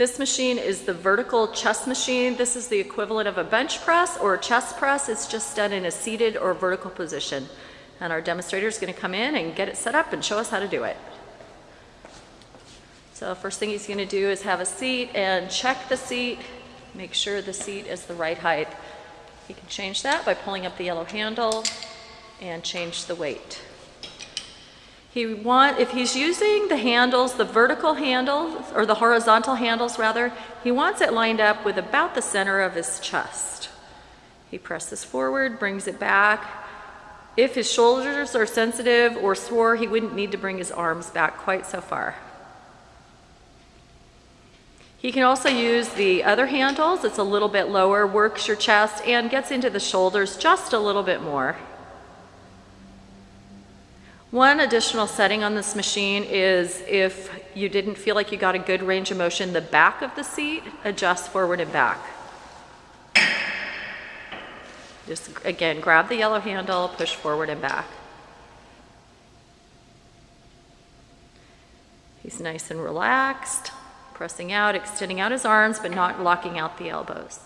This machine is the vertical chest machine. This is the equivalent of a bench press or a chest press. It's just done in a seated or vertical position. And our demonstrator is going to come in and get it set up and show us how to do it. So first thing he's going to do is have a seat and check the seat. Make sure the seat is the right height. He can change that by pulling up the yellow handle and change the weight. He want, if he's using the handles, the vertical handles, or the horizontal handles rather, he wants it lined up with about the center of his chest. He presses forward, brings it back. If his shoulders are sensitive or sore, he wouldn't need to bring his arms back quite so far. He can also use the other handles. It's a little bit lower, works your chest, and gets into the shoulders just a little bit more. One additional setting on this machine is if you didn't feel like you got a good range of motion, the back of the seat adjusts forward and back. Just again, grab the yellow handle, push forward and back. He's nice and relaxed, pressing out, extending out his arms, but not locking out the elbows.